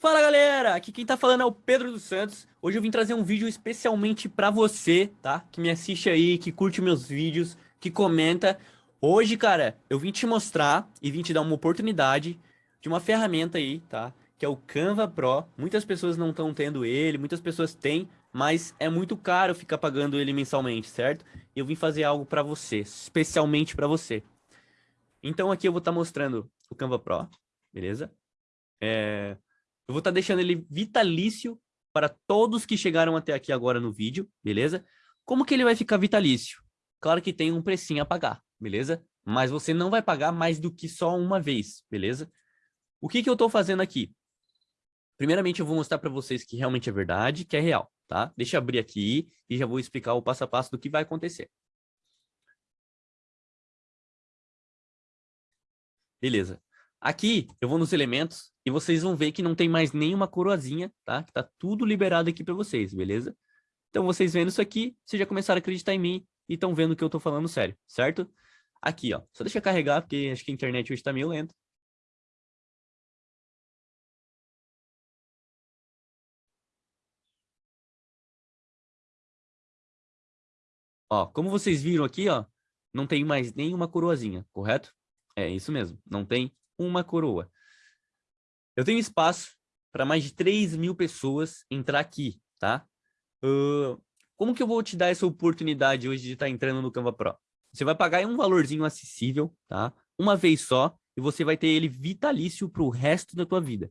Fala galera, aqui quem tá falando é o Pedro dos Santos. Hoje eu vim trazer um vídeo especialmente pra você, tá? Que me assiste aí, que curte meus vídeos, que comenta. Hoje, cara, eu vim te mostrar e vim te dar uma oportunidade de uma ferramenta aí, tá? Que é o Canva Pro. Muitas pessoas não estão tendo ele, muitas pessoas têm, mas é muito caro ficar pagando ele mensalmente, certo? E eu vim fazer algo pra você, especialmente pra você. Então aqui eu vou estar tá mostrando o Canva Pro, beleza? É... Eu vou estar tá deixando ele vitalício para todos que chegaram até aqui agora no vídeo, beleza? Como que ele vai ficar vitalício? Claro que tem um precinho a pagar, beleza? Mas você não vai pagar mais do que só uma vez, beleza? O que que eu estou fazendo aqui? Primeiramente, eu vou mostrar para vocês que realmente é verdade, que é real, tá? Deixa eu abrir aqui e já vou explicar o passo a passo do que vai acontecer. Beleza. Aqui, eu vou nos elementos e vocês vão ver que não tem mais nenhuma coroazinha, tá? Que tá tudo liberado aqui para vocês, beleza? Então, vocês vendo isso aqui, vocês já começaram a acreditar em mim e estão vendo que eu tô falando sério, certo? Aqui, ó. Só deixa eu carregar, porque acho que a internet hoje tá meio lenta. Ó, como vocês viram aqui, ó, não tem mais nenhuma coroazinha, correto? É isso mesmo, não tem uma coroa. Eu tenho espaço para mais de 3 mil pessoas entrar aqui, tá? Uh, como que eu vou te dar essa oportunidade hoje de estar tá entrando no Canva Pro? Você vai pagar um valorzinho acessível, tá? Uma vez só, e você vai ter ele vitalício para o resto da tua vida.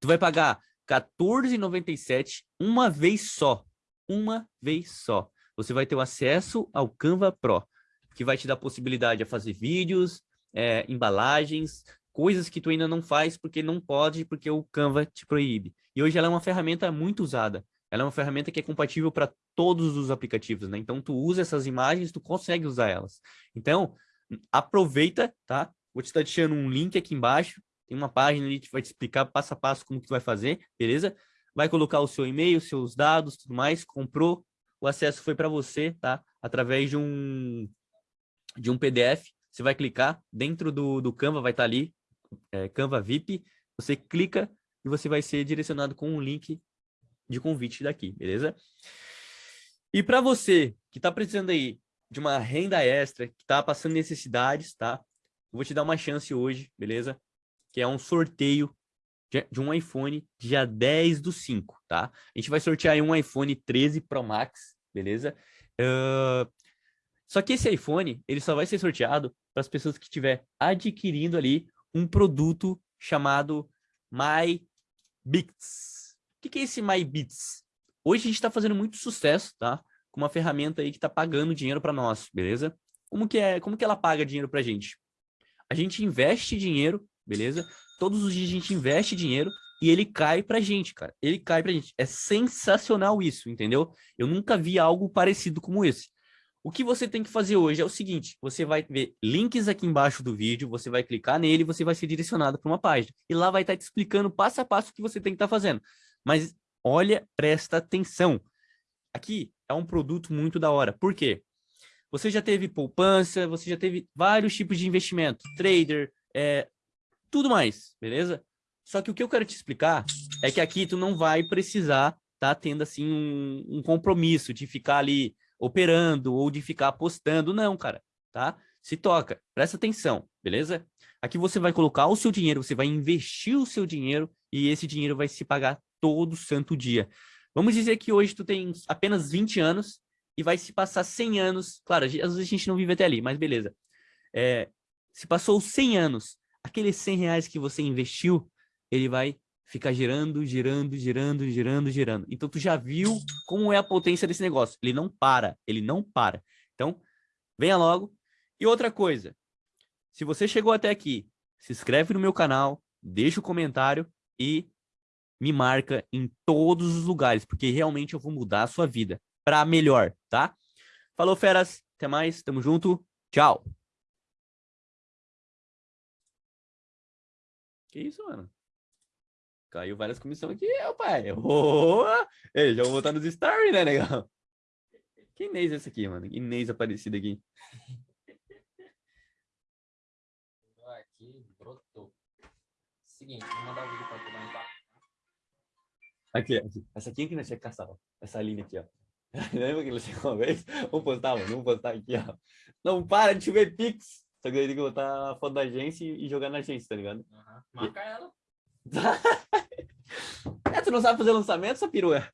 Tu vai pagar R$14,97 uma vez só. Uma vez só. Você vai ter o acesso ao Canva Pro, que vai te dar possibilidade de fazer vídeos, é, embalagens, coisas que tu ainda não faz porque não pode, porque o Canva te proíbe. E hoje ela é uma ferramenta muito usada. Ela é uma ferramenta que é compatível para todos os aplicativos, né? Então, tu usa essas imagens, tu consegue usar elas. Então, aproveita, tá? Vou te estar deixando um link aqui embaixo. Tem uma página ali que vai te explicar passo a passo como que tu vai fazer, beleza? Vai colocar o seu e-mail, seus dados, tudo mais. Comprou, o acesso foi para você, tá? Através de um, de um PDF. Você vai clicar, dentro do, do Canva vai estar ali é, Canva VIP, você clica e você vai ser direcionado com um link de convite daqui, beleza? E para você que está precisando aí de uma renda extra, que está passando necessidades, tá? Eu vou te dar uma chance hoje, beleza? Que é um sorteio de um iPhone dia 10 do 5, tá? A gente vai sortear aí um iPhone 13 Pro Max, beleza? Uh, só que esse iPhone, ele só vai ser sorteado para as pessoas que estiver adquirindo ali um produto chamado MyBits. O que é esse MyBits? Hoje a gente está fazendo muito sucesso, tá? Com uma ferramenta aí que está pagando dinheiro para nós, beleza? Como que, é, como que ela paga dinheiro para a gente? A gente investe dinheiro, beleza? Todos os dias a gente investe dinheiro e ele cai pra gente, cara. Ele cai pra gente. É sensacional isso, entendeu? Eu nunca vi algo parecido como esse. O que você tem que fazer hoje é o seguinte, você vai ver links aqui embaixo do vídeo, você vai clicar nele e você vai ser direcionado para uma página. E lá vai estar tá te explicando passo a passo o que você tem que estar tá fazendo. Mas olha, presta atenção. Aqui é um produto muito da hora. Por quê? Você já teve poupança, você já teve vários tipos de investimento, trader, é, tudo mais, beleza? Só que o que eu quero te explicar é que aqui tu não vai precisar tá tendo assim um, um compromisso de ficar ali operando ou de ficar apostando, não, cara, tá? Se toca, presta atenção, beleza? Aqui você vai colocar o seu dinheiro, você vai investir o seu dinheiro e esse dinheiro vai se pagar todo santo dia. Vamos dizer que hoje tu tem apenas 20 anos e vai se passar 100 anos, claro, às vezes a gente não vive até ali, mas beleza. É, se passou 100 anos, aqueles 100 reais que você investiu, ele vai fica girando, girando, girando, girando, girando. Então, tu já viu como é a potência desse negócio. Ele não para, ele não para. Então, venha logo. E outra coisa, se você chegou até aqui, se inscreve no meu canal, deixa o um comentário e me marca em todos os lugares, porque realmente eu vou mudar a sua vida para melhor, tá? Falou, feras. Até mais. Tamo junto. Tchau. Que isso, mano? Caiu várias comissões aqui, meu pai. Oh! Ei, já vou botar nos stories, né, legal? Que Inês é esse aqui, mano? Inês aparecida aqui. Aqui, brotou. Seguinte, vou mandar o vídeo pra tu lá Aqui, aqui. Essa aqui é que nós tinha que caçar, ó. Essa linha aqui, ó. Lembra que ele chegou uma vez? Vamos postar, mano. Vamos postar aqui, ó. Não para de chover Pix. Só que aí tem que botar a foto da agência e jogar na agência, tá ligado? Uhum. Marca ela. tu não sabe fazer lançamento, essa perua?